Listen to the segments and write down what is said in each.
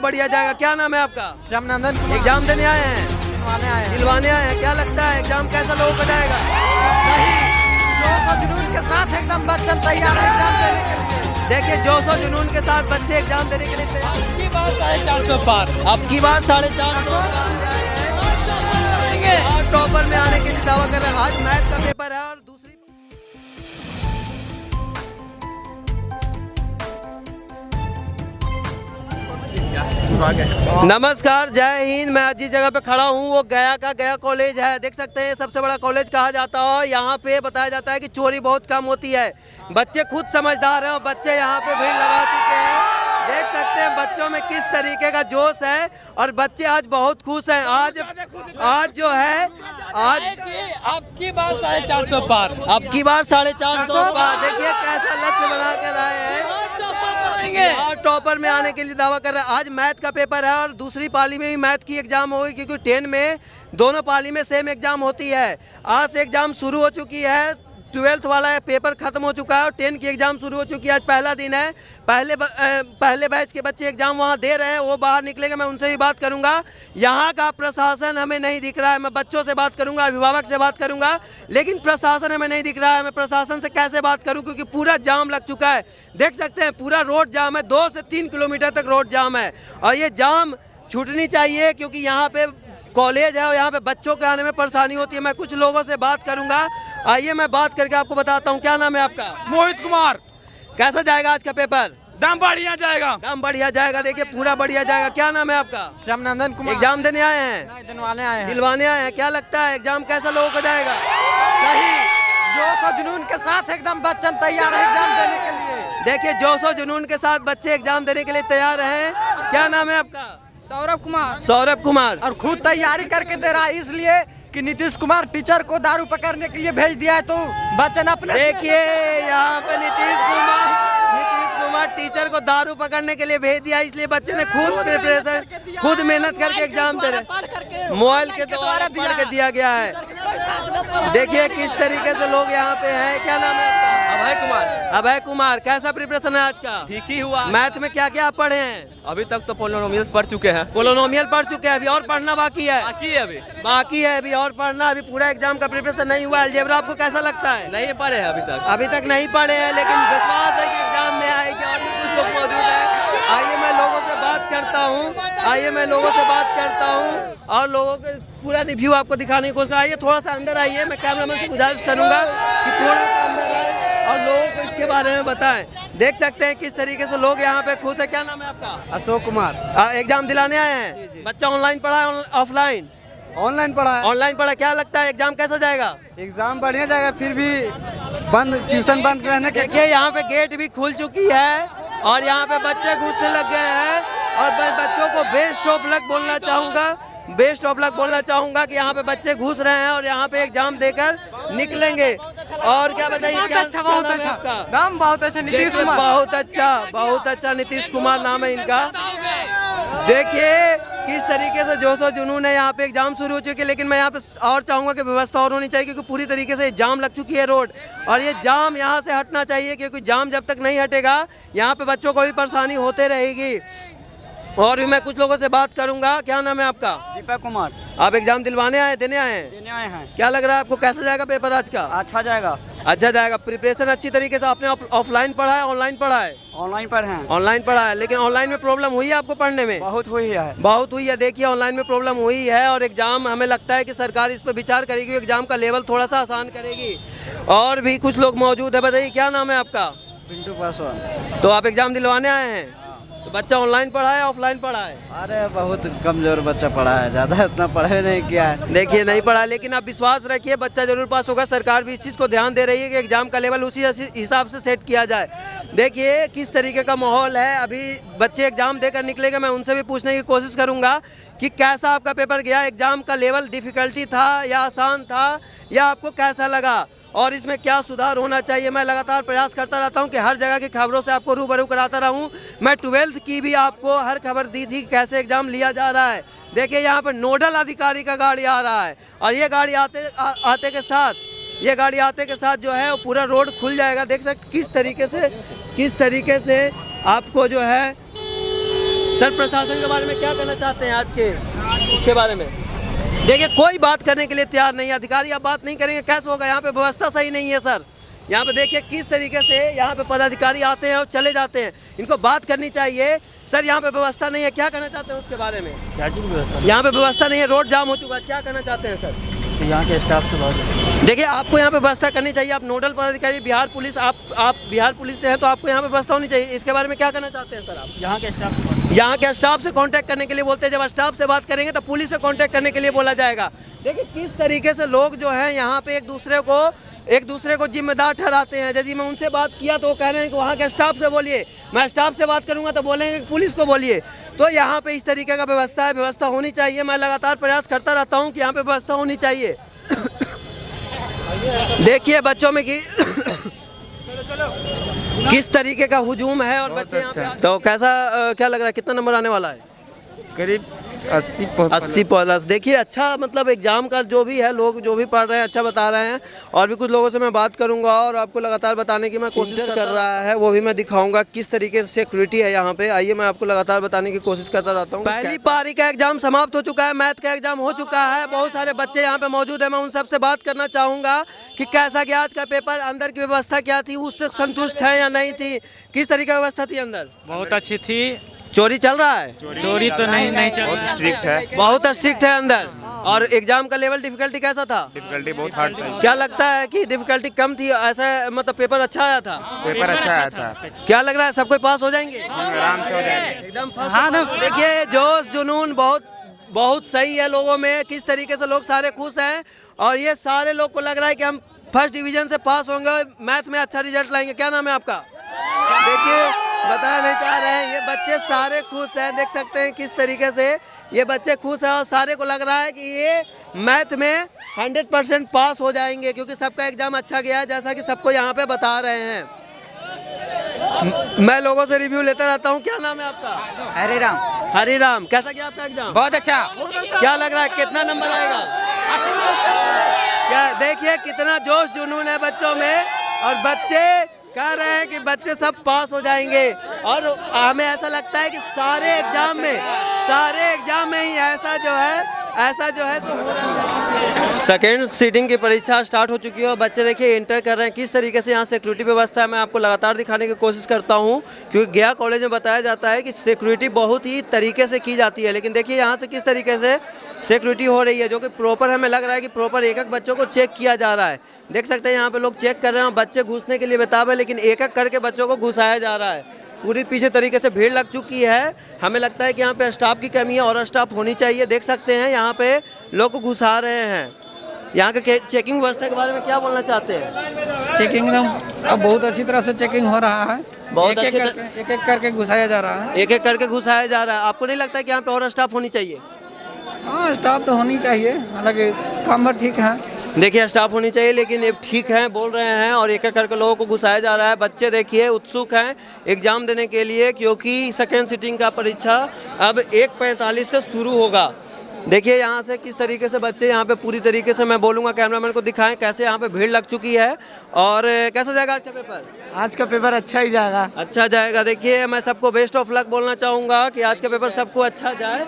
बढ़िया जाएगा। क्या नाम है आपका? श्यामनंदन एग्ज़ाम देने आए हैं? दिलवाने आए हैं। दिलवाने आए हैं? क्या लगता है एग्ज़ाम कैसा लोगों को जाएगा? सही। जोश और जुनून के साथ एकदम बच्चन तैयार है एग्ज़ाम देने के लिए। देखिए जोश और जुनून के साथ बच्चे एग्ज़ाम देने के लिए तैयार हैं। की बार साढ़े चार सौ पार। अब की बार साढ़े चार सौ आए और टॉपर में आने के लिए दावा कर रहे हैं आज मैथ का पेपर है और नमस्कार, जय हिंद। मैं जिस जगह पे खड़ा हूँ, वो गया का गया कॉलेज है। देख सकते हैं, सबसे बड़ा कॉलेज कहा जाता है। यहाँ पे बताया जाता है कि चोरी बहुत कम होती है। बच्चे खुद समझदार हैं और बच्चे यहाँ पे भीड़ लगा चुके हैं। देख सकते हैं बच्चों में किस तरीके का जोश है और बच्चे आज बहुत खुश हैं। आज आज जो है आज अब की बार साढ़े चार सौ पार। अब की बार साढ़े चार सौ पार। देखिए कैसा लक्ष्य बना कर आए हैं। और टॉपर में आने के लिए दावा कर रहे हैं। आज मैथ का पेपर है और दूसरी पाली में भी मैथ की एग्ज़ाम होगी क्योंकि टेन में दोनों पाली में सेम एग्ज़ाम होती है। आज से एग्ज़ाम शुरू हो चुकी है। ट्वेल्थ वाला पेपर खत्म हो चुका है और टेन की एग्ज़ाम शुरू हो चुकी है। आज पहला दिन है। पहले ब- अ, पहले बैच के बच्चे एग्ज़ाम वहाँ दे रहे हैं वो बाहर निकलेंगे मैं उनसे भी बात करूँगा। यहाँ का प्रशासन हमें नहीं दिख रहा है मैं बच्चों से बात करूँगा अभिभावक से बात करूँगा लेकिन प्रशासन हमें नहीं दिख रहा है। मैं प्रशासन से कैसे बात करूँ क्योंकि पूरा जाम लग चुका है। देख सकते हैं पूरा रोड जाम है दो से तीन किलोमीटर तक रोड जाम है। और ये जाम छूटनी चाहिए क्योंकि यहाँ पे कॉलेज है और यहाँ पे बच्चों के आने में परेशानी होती है। मैं कुछ लोगों से बात करूँगा। आइए मैं बात करके आपको बताता हूँ। क्या नाम है आपका? मोहित कुमार। कैसा जाएगा आज का पेपर? दम बढ़िया जाएगा। दम बढ़िया जाएगा। देखिए पूरा बढ़िया जाएगा। क्या नाम है आपका? श्यामनंदन कुमार। एग्ज़ाम देने आए हैं? दिलवाने आए हैं। दिलवाने आए हैं। क्या लगता है एग्ज़ाम कैसा लोगों को जाएगा? सही। जोश और जुनून के साथ एकदम बच्चन तैयार है एग्ज़ाम देने के लिए। देखिए जोश और जुनून के साथ बच्चे एग्ज़ाम देने के लिए तैयार हैं। क्या नाम है आपका? सौरभ कुमार। सौरभ कुमार। और खुद तैयारी करके दे रहा है इसलिए कि नीतीश कुमार टीचर को दारू पकड़ने के लिए भेज दिया है तो बच्चन अपने देखिए यहाँ पे नीतीश कुमार नीतीश कुमार टीचर को दारू पकड़ने के लिए भेज दिया इसलिए बच्चे ने खुद प्रिपरेशन खुद मेहनत करके एग्ज़ाम दे रहे मोबाइल के द्वारा दिया गया है। देखिए किस तरीके से लोग यहाँ पे हैं। क्या नाम है अभय कुमार। अभय कुमार कैसा प्रिपरेशन है आज का? ठीक ही हुआ। मैथ में क्या क्या आप पढ़े हैं? अभी तक तो पोलोनोमियल पढ़ चुके हैं। पोलोनोमियल पढ़ चुके हैं अभी और पढ़ना बाकी है। बाकी है अभी। बाकी है अभी और पढ़ना अभी पूरा एग्ज़ाम का प्रिपरेशन नहीं हुआ। अलजेब्रा आपको कैसा लगता है? नहीं पढ़े हैं अभी तक। अभी तक नहीं पढ़े हैं लेकिन विश्वास है की एग्ज़ाम में आएगी और भी कुछ लोग मौजूद हैं। आइए मैं लोगों से बात करता हूँ। आइए मैं लोगों से बात करता हूँ और लोगों के पूरा रिव्यू आपको दिखाने की कोशिश आइए थोड़ा सा अंदर आइए मैं कैमरामैन से गुजारिश करूँगा कि थोड़ा सा अंदर आए और लोगों को इसके बारे में बताएँ। देख सकते हैं किस तरीके से लोग यहाँ पे खुश है। क्या नाम है आपका? अशोक कुमार। एग्ज़ाम दिलाने आए हैं? बच्चा ऑनलाइन पढ़ा है ऑफलाइन ऑनलाइन पढ़ा है। ऑनलाइन पढ़ा क्या लगता है एग्ज़ाम कैसा जाएगा? एग्ज़ाम बढ़िया जाएगा फिर भी बंद ट्यूशन बंद रहने के यहाँ पे गेट भी खुल चुकी है। और यहाँ पे बच्चे घुसने लग गए हैं। और मैं बच्चों को बेस्ट ऑफ़ लक बोलना चाहूँगा। बेस्ट ऑफ़ लक बोलना चाहूँगा कि यहाँ पे बच्चे घुस रहे हैं और यहाँ पे एग्ज़ाम देकर निकलेंगे। और क्या बताइए क्या अच्छा बहुत अच्छा। नाम बहुत अच्छा नीतीश कुमार। बहुत अच्छा बहुत अच्छा नीतीश कुमार नाम है इनका। देखिए किस तरीके से जोश और जुनून है? यहाँ पे एग्ज़ाम शुरू हो चुकी है लेकिन मैं यहाँ पे और चाहूँगा कि व्यवस्था और होनी चाहिए क्योंकि पूरी तरीके से जाम लग चुकी है रोड। और ये जाम यहाँ से हटना चाहिए क्योंकि जाम जब तक नहीं हटेगा यहाँ पे बच्चों को भी परेशानी होते रहेगी। और भी मैं कुछ लोगों से बात करूँगा। क्या नाम है आपका? दीपक कुमार। आप एग्ज़ाम दिलवाने आए देने आए हैं? देने आए हैं। क्या लग रहा है आपको कैसा जाएगा पेपर आज का? अच्छा जाएगा। अच्छा जाएगा। प्रिपरेशन अच्छी तरीके से आपने ऑफलाइन पढ़ा है ऑनलाइन पढ़ा है? ऑनलाइन पर हैं। ऑनलाइन पढ़ा है लेकिन ऑनलाइन में प्रॉब्लम हुई है आपको पढ़ने में? बहुत हुई है। बहुत हुई है। देखिए ऑनलाइन में प्रॉब्लम हुई है और एग्ज़ाम हमें लगता है कि सरकार इस पर विचार करेगी एग्ज़ाम का लेवल थोड़ा सा आसान करेगी। और भी कुछ लोग मौजूद है। बताइए क्या नाम है आपका? पिंटू पासवान। तो आप एग्ज़ाम दिलवाने आए हैं? तो बच्चा ऑनलाइन पढ़ा है ऑफलाइन पढ़ा है? अरे बहुत कमज़ोर बच्चा पढ़ा है ज़्यादा इतना पढ़े नहीं किया है। देखिए नहीं पढ़ा लेकिन आप विश्वास रखिए बच्चा ज़रूर पास होगा। सरकार भी इस चीज़ को ध्यान दे रही है कि एग्ज़ाम का लेवल उसी हिसाब से सेट किया जाए। देखिए किस तरीके का माहौल है। अभी बच्चे एग्ज़ाम देकर निकलेंगे मैं उनसे भी पूछने की कोशिश करूँगा कि कैसा आपका पेपर गया? एग्ज़ाम का लेवल डिफिकल्टी था या आसान था या आपको कैसा लगा? और इसमें क्या सुधार होना चाहिए मैं लगातार प्रयास करता रहता हूँ कि हर जगह की खबरों से आपको रूबरू कराता रहूँ। मैं ट्वेल्थ की भी आपको हर खबर दी थी कैसे एग्ज़ाम लिया जा रहा है। देखिए यहाँ पर नोडल अधिकारी का गाड़ी आ रहा है और ये गाड़ी आते आ, आते के साथ ये गाड़ी आते के साथ जो है वो पूरा रोड खुल जाएगा। देख सकते किस तरीके से किस तरीके से आपको जो है सर प्रशासन के बारे में क्या कहना चाहते हैं आज के उसके बारे में? देखिए कोई बात करने के लिए तैयार नहीं अधिकारी आप बात नहीं करेंगे कैसे होगा? यहाँ पे व्यवस्था सही नहीं है सर। यहाँ पे देखिए किस तरीके से यहाँ पे पदाधिकारी आते हैं और चले जाते हैं। इनको बात करनी चाहिए। सर यहाँ पे व्यवस्था नहीं है। क्या कहना चाहते हैं उसके बारे में? क्या चीज़ व्यवस्था? यहाँ पे व्यवस्था नहीं है। रोड जाम हो चुका है। क्या कहना चाहते हैं सर? तो यहाँ के स्टाफ से बात देखिए आपको यहाँ पे व्यवस्था करनी चाहिए। आप नोडल पदाधिकारी बिहार पुलिस आप आप बिहार पुलिस से हैं तो आपको यहाँ पे व्यवस्था होनी चाहिए। इसके बारे में क्या कहना चाहते हैं सर आप? यहाँ के स्टाफ से यहाँ के स्टाफ से कांटेक्ट करने के लिए बोलते हैं, जब स्टाफ से बात करेंगे तो पुलिस से कांटेक्ट करने के लिए बोला जाएगा। देखिए, किस तरीके से लोग जो है, यहाँ पे एक दूसरे को, एक दूसरे को जिम्मेदार ठहराते हैं। यदि मैं उनसे बात किया तो वो कह रहे हैं कि वहाँ के स्टाफ से बोलिए। मैं स्टाफ से बात करूँगा तो बोलेंगे कि पुलिस को बोलिए। तो यहाँ पे इस तरीके का व्यवस्था है, व्यवस्था होनी चाहिए। मैं लगातार प्रयास करता रहता हूँ कि यहाँ पे व्यवस्था होनी चाहिए। देखिए बच्चों में कि किस तरीके का हुजूम है और बच्चे यहाँ पे तो कैसा क्या लग रहा है कितना नंबर आने वाला है? करीब अस्सी अस्सी प्लस देखिए अच्छा मतलब एग्ज़ाम का जो भी है लोग जो भी पढ़ रहे हैं अच्छा बता रहे हैं। और भी कुछ लोगों से मैं बात करूँगा और आपको लगातार बताने की मैं कोशिश कर रहा है वो भी मैं दिखाऊँगा किस तरीके से सिक्योरिटी है यहाँ पे। आइए मैं आपको लगातार बताने की कोशिश करता रहता हूँ पहली पारी का एग्ज़ाम समाप्त हो चुका है मैथ का एग्ज़ाम हो चुका है। बहुत सारे बच्चे यहाँ पे मौजूद है। मैं उन सबसे बात करना चाहूँगा कि कैसा गया आज का पेपर अंदर की व्यवस्था क्या थी उससे संतुष्ट है या नहीं थी? किस तरीके की व्यवस्था थी अंदर? बहुत अच्छी थी। चोरी चल रहा है? चोरी चोरी तो नहीं नहीं चल बहुत स्ट्रिक्ट है। बहुत स्ट्रिक्ट है अंदर। और एग्ज़ाम का लेवल डिफिकल्टी कैसा था? डिफिकल्टी बहुत हार्ड था। क्या लगता है कि डिफिकल्टी कम थी? ऐसा मतलब पेपर अच्छा आया था? पेपर अच्छा आया था। क्या लग रहा है सब कोई पास हो जाएँगे? आराम से हो जाएँगे। एकदम हाँ देखिए जोश जुनून बहुत बहुत सही है लोगों में किस तरीके से लोग सारे खुश हैं। और ये सारे लोग को लग रहा है कि हम फ़र्स्ट डिवीज़न से पास होंगे मैथ में अच्छा रिज़ल्ट लाएँगे। क्या नाम है आपका? देखिए बताया नहीं चाह रहे हैं। ये बच्चे सारे खुश हैं। देख सकते हैं किस तरीके से ये बच्चे खुश हैं और सारे को लग रहा है कि ये मैथ में 100 परसेंट पास हो जाएँगे क्योंकि सबका एग्ज़ाम अच्छा गया है जैसा कि सबको यहाँ पे बता रहे हैं। मैं लोगों से रिव्यू लेता रहता हूँ। क्या नाम है आपका? हरे राम हरी राम कैसा गया आपका एग्ज़ाम? बहुत अच्छा। क्या लग रहा है? कितना नंबर आएगा? क्या देखिए कितना जोश जुनून है बच्चों में। और बच्चे कह रहे हैं कि बच्चे सब पास हो जाएँगे। और हमें ऐसा लगता है कि सारे एग्ज़ाम में, सारे एग्ज़ाम में ही ऐसा जो है ऐसा जो है सो होना चाहिए। सेकेंड सीटिंग की परीक्षा स्टार्ट हो चुकी है और बच्चे देखिए इंटर कर रहे हैं। किस तरीके से यहाँ सिक्योरिटी व्यवस्था है, मैं आपको लगातार दिखाने की कोशिश करता हूँ। क्योंकि गया कॉलेज में बताया जाता है कि सिक्योरिटी बहुत ही तरीके से की जाती है। लेकिन देखिए, यहाँ से किस तरीके से सिक्योरिटी हो रही है, जो कि प्रॉपर हमें लग रहा है कि प्रॉपर एक एक बच्चों को चेक किया जा रहा है। देख सकते हैं, यहाँ पे लोग चेक कर रहे हैं बच्चे घुसने के लिए बेताब है, लेकिन एक एक करके बच्चों को घुसाया जा रहा है। पूरी पीछे तरीके से भीड़ लग चुकी है। हमें लगता है कि यहाँ पे स्टाफ की कमी है और स्टाफ होनी चाहिए। देख सकते हैं यहाँ पे लोग घुसा रहे हैं। यहाँ के चेकिंग व्यवस्था के बारे में क्या बोलना चाहते हैं? चेकिंग एकदम अब बहुत अच्छी तरह से चेकिंग हो रहा है। बहुत एक एक अच्छी करके एक एक करके घुसाया जा रहा है। एक एक करके घुसाया जा रहा है। आपको नहीं लगता कि यहाँ पे और स्टाफ होनी चाहिए? हाँ स्टाफ तो होनी चाहिए। हालाँकि काम भर ठीक है। देखिए स्टाफ होनी चाहिए लेकिन ये ठीक है बोल रहे हैं और एक एक करके लोगों को घुसाया जा रहा है। बच्चे देखिए उत्सुक हैं एग्ज़ाम देने के लिए क्योंकि सेकेंड सीटिंग का परीक्षा अब एक पैंतालीस से शुरू होगा। देखिए यहाँ से किस तरीके से बच्चे यहाँ पे पूरी तरीके से मैं बोलूँगा कैमरामैन को दिखाएँ कैसे यहाँ पे भीड़ लग चुकी है और कैसा जाएगा आज का पेपर आज का पेपर अच्छा ही जाएगा। अच्छा जाएगा। देखिए मैं सबको बेस्ट ऑफ़ लक बोलना चाहूँगा कि आज का पेपर सबको अच्छा जाए।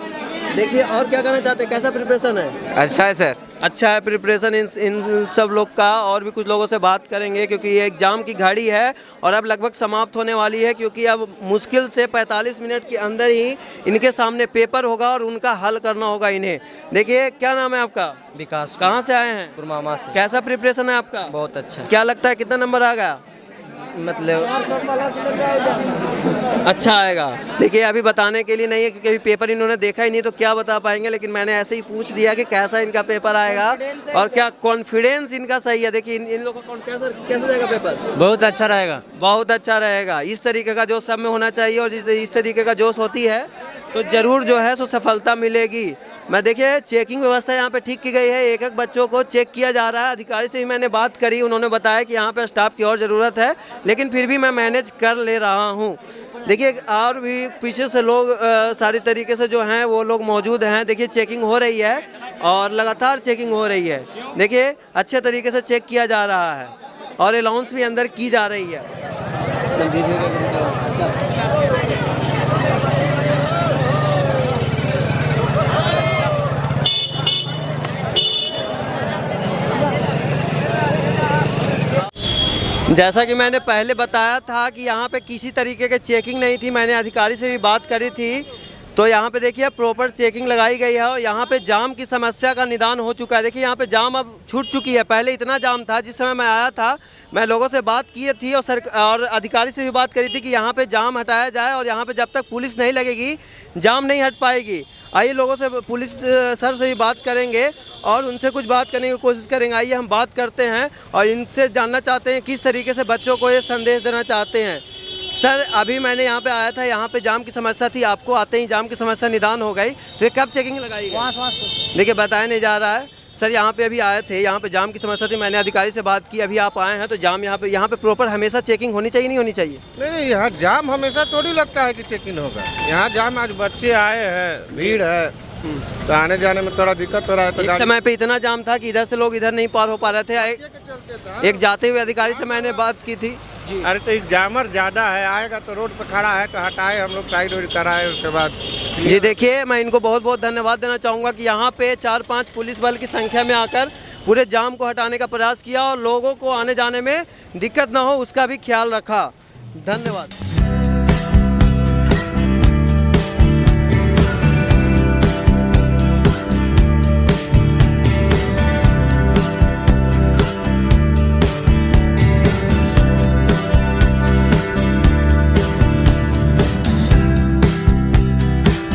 देखिए और क्या करना चाहते हैं? कैसा प्रिपरेशन है? अच्छा है सर अच्छा है प्रिपरेशन इन इन सब लोग का और भी कुछ लोगों से बात करेंगे क्योंकि ये एग्ज़ाम की घड़ी है और अब लगभग समाप्त होने वाली है क्योंकि अब मुश्किल से 45 मिनट के अंदर ही इनके सामने पेपर होगा और उनका हल करना होगा इन्हें। देखिए क्या नाम है आपका? विकास कहाँ से आए हैं? पुरमामा से। कैसा प्रिपरेशन है आपका? बहुत अच्छा। क्या लगता है कितना नंबर आ गया? मतलब अच्छा आएगा। देखिए अभी बताने के लिए नहीं है क्योंकि अभी पेपर इन्होंने देखा ही नहीं तो क्या बता पाएँगे लेकिन मैंने ऐसे ही पूछ दिया कि कैसा इनका पेपर आएगा और क्या कॉन्फिडेंस इनका सही है। देखिए इन, इन लोगों का कैसा कैसा जाएगा पेपर बहुत अच्छा रहेगा। बहुत अच्छा रहेगा। इस तरीके का जोश सब में होना चाहिए और जिस इस तरीके का जोश होती है तो ज़रूर जो है सो सफलता मिलेगी। मैं देखिए चेकिंग व्यवस्था यहाँ पे ठीक की गई है। एक एक बच्चों को चेक किया जा रहा है। अधिकारी से भी मैंने बात करी उन्होंने बताया कि यहाँ पे स्टाफ की और ज़रूरत है लेकिन फिर भी मैं मैनेज कर ले रहा हूँ। देखिए और भी पीछे से लोग अ, सारी तरीके से जो हैं वो लोग मौजूद हैं। देखिए चेकिंग हो रही है और लगातार चेकिंग हो रही है। देखिए अच्छे तरीके से चेक किया जा रहा है और अलाउंस भी अंदर की जा रही है। जैसा कि मैंने पहले बताया था कि यहाँ पे किसी तरीके की चेकिंग नहीं थी, मैंने अधिकारी से भी बात करी थी। तो यहाँ पे देखिए प्रॉपर चेकिंग लगाई गई है और यहाँ पे जाम की समस्या का निदान हो चुका है। देखिए, यहाँ पे जाम अब छूट चुकी है। पहले इतना जाम था, जिस समय मैं आया था, मैं लोगों से बात की थी और सर, और अधिकारी से भी बात करी थी कि यहाँ पे जाम हटाया जाए और यहाँ पे जब तक पुलिस नहीं लगेगी, जाम नहीं हट पाएगी। आइए लोगों से पुलिस सर से ही बात करेंगे और उनसे कुछ बात करने की कोशिश करेंगे। आइए हम बात करते हैं और इनसे जानना चाहते हैं किस तरीके से बच्चों को ये संदेश देना चाहते हैं। सर अभी मैंने यहाँ पे आया था यहाँ पे जाम की समस्या थी आपको आते ही जाम की समस्या निदान हो गई तो ये कब चेकिंग लगाई देखिए बताया नहीं जा रहा है। सर यहाँ पे अभी आए थे यहाँ पे जाम की समस्या थी मैंने अधिकारी से बात की अभी आप आए हैं तो जाम यहाँ पे यहाँ पे प्रॉपर हमेशा चेकिंग होनी चाहिए नहीं होनी चाहिए? नहीं नहीं यहाँ जाम हमेशा थोड़ी लगता है कि चेकिंग होगा। यहाँ जाम आज बच्चे आए हैं भीड़ है तो आने जाने में थोड़ा दिक्कत हो रहा है तो एक समय पे इतना जाम था कि इधर से लोग इधर नहीं पार हो पा रहे एक, था एक जाते हुए अधिकारी से मैंने बात की थी। अरे तो एग्जामर जामर ज़्यादा है आएगा तो रोड पे खड़ा है तो हटाए हम लोग साइड वाइड कराए उसके बाद। जी देखिए मैं इनको बहुत बहुत धन्यवाद देना चाहूँगा कि यहाँ पे चार पाँच पुलिस बल की संख्या में आकर पूरे जाम को हटाने का प्रयास किया और लोगों को आने जाने में दिक्कत ना हो उसका भी ख्याल रखा। धन्यवाद।